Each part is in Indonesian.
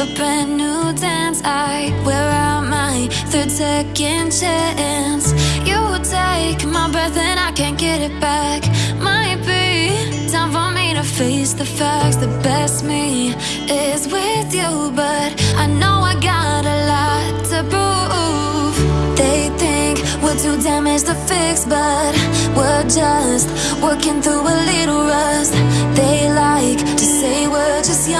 a brand new dance. I wear out my third second chance. You take my breath and I can't get it back. Might be time for me to face the facts. The best me is with you, but I know I got a lot to prove. They think we're too damaged to fix, but we're just working through a little rust. They like to say we're just young,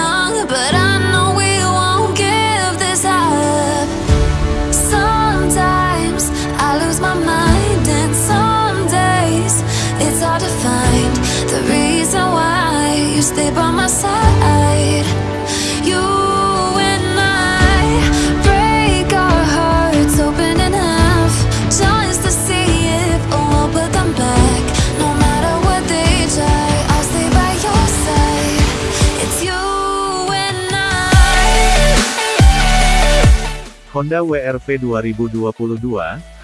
Honda WRV 2022,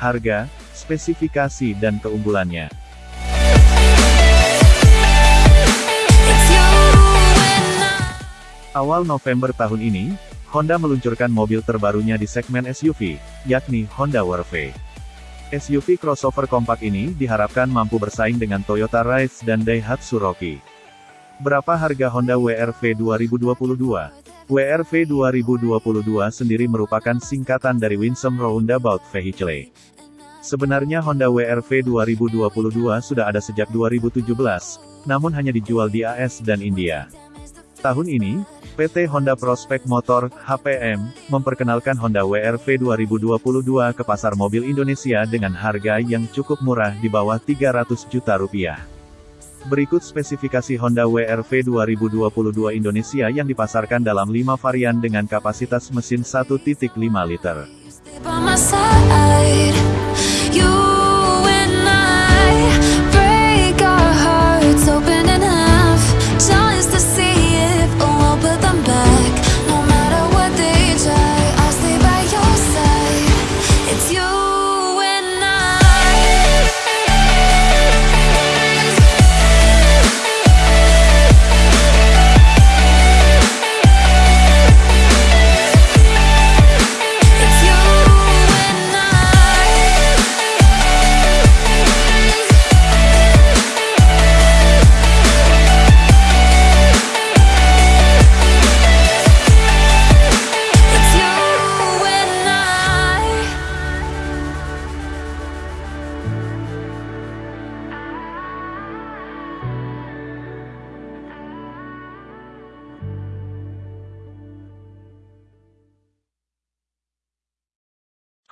harga, spesifikasi dan keunggulannya. Awal November tahun ini, Honda meluncurkan mobil terbarunya di segmen SUV, yakni Honda WRV. SUV crossover kompak ini diharapkan mampu bersaing dengan Toyota Rise dan Daihatsu Rocky. Berapa harga Honda WRV 2022? WRV 2022 sendiri merupakan singkatan dari Winsome Roundabout Vehicle. Sebenarnya Honda WRV 2022 sudah ada sejak 2017, namun hanya dijual di AS dan India. Tahun ini, PT Honda Prospect Motor, HPM, memperkenalkan Honda WRV 2022 ke pasar mobil Indonesia dengan harga yang cukup murah di bawah 300 juta rupiah. Berikut spesifikasi Honda WRV 2022 Indonesia yang dipasarkan dalam 5 varian dengan kapasitas mesin 1.5 liter.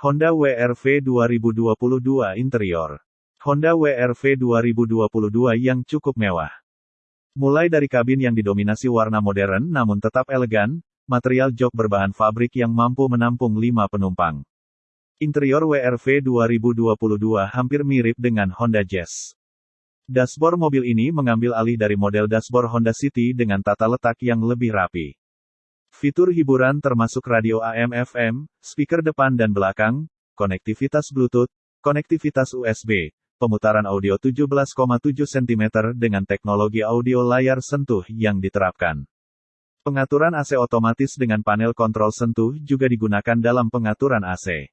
Honda WRV 2022 Interior Honda WRV 2022 yang cukup mewah. Mulai dari kabin yang didominasi warna modern namun tetap elegan, material jok berbahan fabrik yang mampu menampung 5 penumpang. Interior WRV 2022 hampir mirip dengan Honda Jazz. Dashboard mobil ini mengambil alih dari model dashboard Honda City dengan tata letak yang lebih rapi. Fitur hiburan termasuk radio AM/FM, speaker depan dan belakang, konektivitas Bluetooth, konektivitas USB, pemutaran audio 17,7 cm dengan teknologi audio layar sentuh yang diterapkan. Pengaturan AC otomatis dengan panel kontrol sentuh juga digunakan dalam pengaturan AC.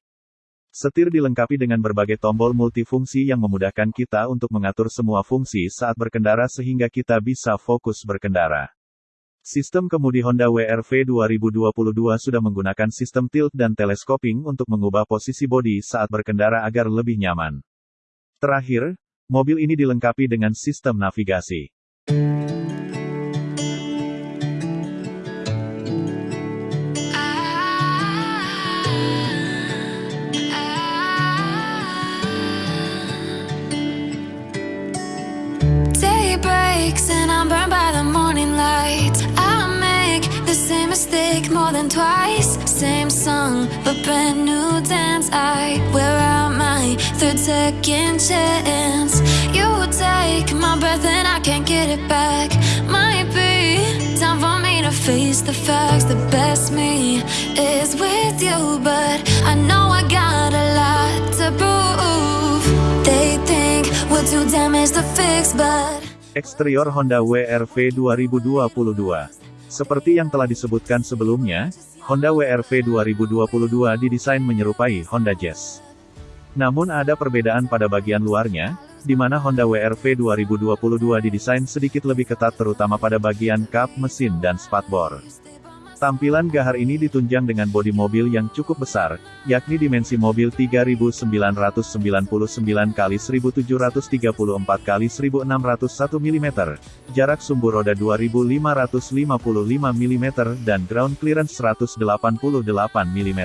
Setir dilengkapi dengan berbagai tombol multifungsi yang memudahkan kita untuk mengatur semua fungsi saat berkendara sehingga kita bisa fokus berkendara. Sistem kemudi Honda WRV 2022 sudah menggunakan sistem tilt dan telescoping untuk mengubah posisi bodi saat berkendara agar lebih nyaman. Terakhir, mobil ini dilengkapi dengan sistem navigasi. Twice. Same song, but brand new dance. I wear out my third second chance. You take my breath and I can't get it back. Might be time for me to face the facts. The best me is with you, but I know I got a lot to prove. They think we're too damaged to fix, but. Eksterior Honda WRV 2022. Seperti yang telah disebutkan sebelumnya, Honda WRV 2022 didesain menyerupai Honda Jazz. Namun ada perbedaan pada bagian luarnya, di mana Honda WRV 2022 didesain sedikit lebih ketat terutama pada bagian kap, mesin dan spakbor. Tampilan gahar ini ditunjang dengan bodi mobil yang cukup besar, yakni dimensi mobil 3999 x 1734 x 1601 mm, jarak sumbu roda 2555 mm dan ground clearance 188 mm.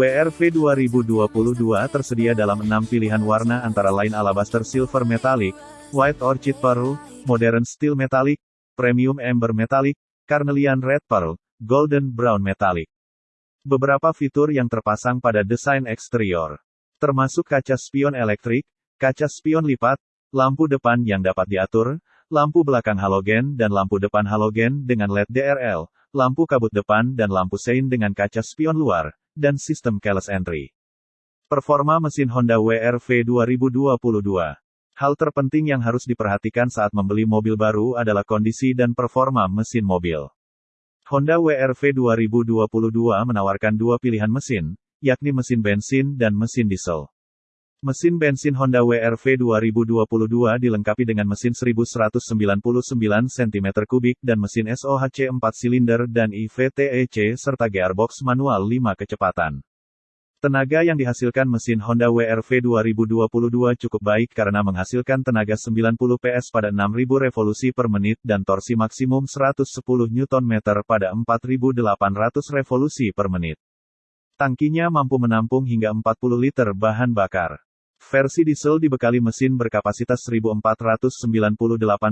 WRV 2022 tersedia dalam enam pilihan warna antara lain Alabaster Silver Metallic, White Orchid Pearl, Modern Steel Metallic, Premium Amber Metallic, Carnelian Red Pearl, Golden Brown Metallic. Beberapa fitur yang terpasang pada desain eksterior, termasuk kaca spion elektrik, kaca spion lipat, lampu depan yang dapat diatur, lampu belakang halogen dan lampu depan halogen dengan LED DRL, lampu kabut depan dan lampu sein dengan kaca spion luar, dan sistem keyless entry. Performa mesin Honda WRV 2022 Hal terpenting yang harus diperhatikan saat membeli mobil baru adalah kondisi dan performa mesin mobil. Honda WRV 2022 menawarkan dua pilihan mesin, yakni mesin bensin dan mesin diesel. Mesin bensin Honda WRV 2022 dilengkapi dengan mesin 1199 cm3 dan mesin SOHC 4 silinder dan IVTEC serta gearbox manual 5 kecepatan. Tenaga yang dihasilkan mesin Honda WRV 2022 cukup baik karena menghasilkan tenaga 90 PS pada 6000 revolusi per menit dan torsi maksimum 110 Nm pada 4800 revolusi per menit. Tangkinya mampu menampung hingga 40 liter bahan bakar. Versi diesel dibekali mesin berkapasitas 1498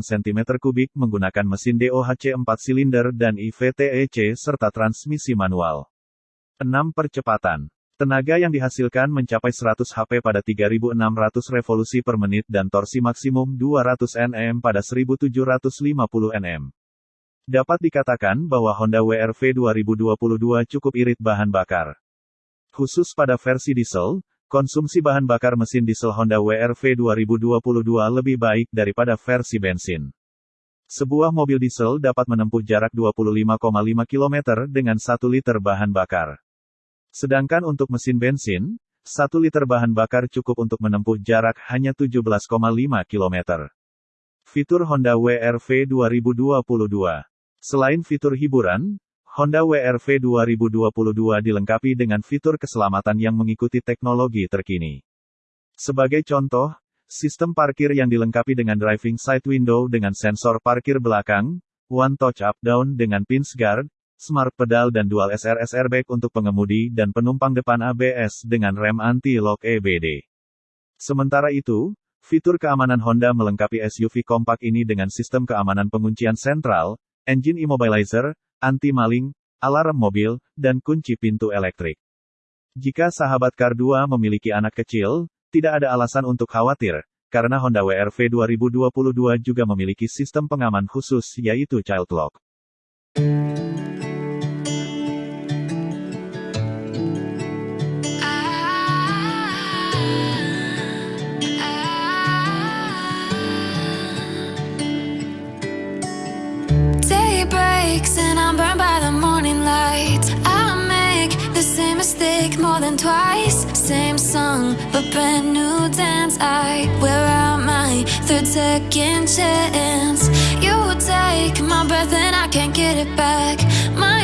cm3 menggunakan mesin DOHC 4 silinder dan IVTEC serta transmisi manual. 6 percepatan. Tenaga yang dihasilkan mencapai 100 HP pada 3600 revolusi per menit dan torsi maksimum 200 Nm pada 1750 Nm. Dapat dikatakan bahwa Honda WRV 2022 cukup irit bahan bakar. Khusus pada versi diesel, Konsumsi bahan bakar mesin diesel Honda WRV 2022 lebih baik daripada versi bensin. Sebuah mobil diesel dapat menempuh jarak 25,5 km dengan 1 liter bahan bakar. Sedangkan untuk mesin bensin, 1 liter bahan bakar cukup untuk menempuh jarak hanya 17,5 km. Fitur Honda WRV 2022 Selain fitur hiburan, Honda WRV 2022 dilengkapi dengan fitur keselamatan yang mengikuti teknologi terkini. Sebagai contoh, sistem parkir yang dilengkapi dengan driving side window dengan sensor parkir belakang, one touch up down dengan pins guard, smart pedal dan dual SRS airbag untuk pengemudi dan penumpang depan ABS dengan rem anti-lock EBD. Sementara itu, fitur keamanan Honda melengkapi SUV kompak ini dengan sistem keamanan penguncian sentral, engine immobilizer, anti-maling, alarm mobil, dan kunci pintu elektrik. Jika sahabat Kar 2 memiliki anak kecil, tidak ada alasan untuk khawatir, karena Honda WRV 2022 juga memiliki sistem pengaman khusus yaitu Child Lock. Twice. Same song, but brand new dance. I wear out my third second chance. You take my breath and I can't get it back. Might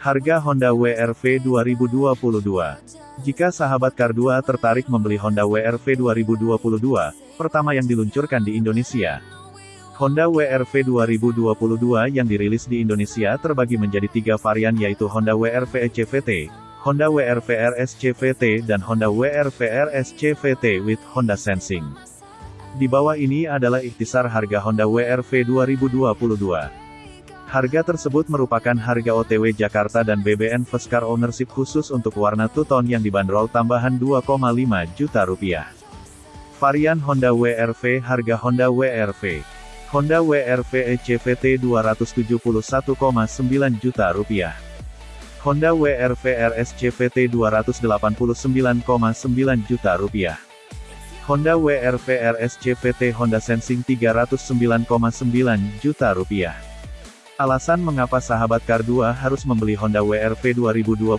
Harga Honda WRV 2022 Jika sahabat Kar 2 tertarik membeli Honda WRV 2022, pertama yang diluncurkan di Indonesia, Honda WRV 2022 yang dirilis di Indonesia terbagi menjadi tiga varian yaitu Honda WRV ECVT, Honda WRV RS CVT dan Honda WRV RS CVT with Honda Sensing. Di bawah ini adalah ikhtisar harga Honda WRV 2022. Harga tersebut merupakan harga OTW Jakarta dan BBN First Car Ownership khusus untuk warna two-tone yang dibanderol tambahan 2,5 juta rupiah. Varian Honda WRV Harga Honda WRV Honda WRV ECVT 271,9 juta rupiah. Honda WRV RS CVT 289,9 juta rupiah. Honda WRV RS CVT Honda Sensing 309,9 juta rupiah. Alasan mengapa sahabat Kar 2 harus membeli Honda WRV 2022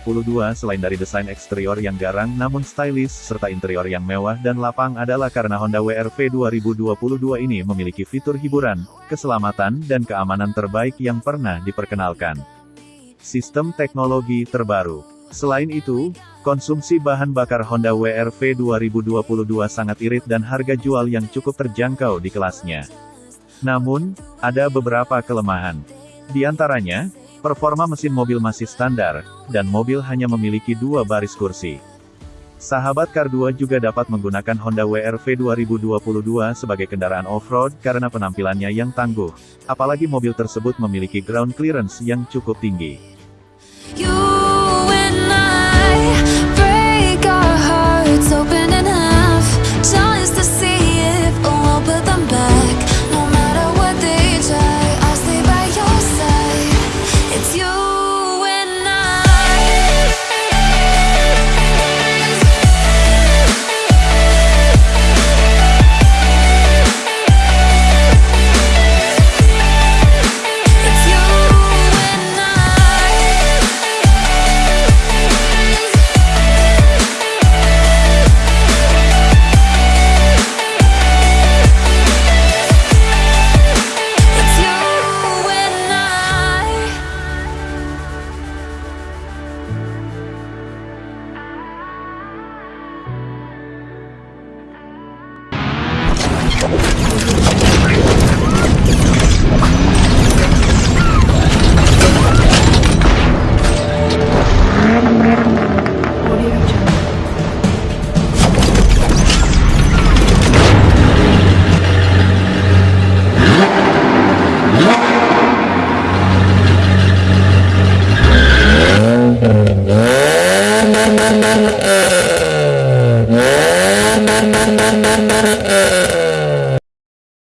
selain dari desain eksterior yang garang namun stylish serta interior yang mewah dan lapang adalah karena Honda WRV 2022 ini memiliki fitur hiburan, keselamatan dan keamanan terbaik yang pernah diperkenalkan. Sistem teknologi terbaru. Selain itu, konsumsi bahan bakar Honda WRV 2022 sangat irit dan harga jual yang cukup terjangkau di kelasnya. Namun, ada beberapa kelemahan. Di antaranya, performa mesin mobil masih standar, dan mobil hanya memiliki dua baris kursi. Sahabat Kar 2 juga dapat menggunakan Honda WRV 2022 sebagai kendaraan off-road karena penampilannya yang tangguh, apalagi mobil tersebut memiliki ground clearance yang cukup tinggi.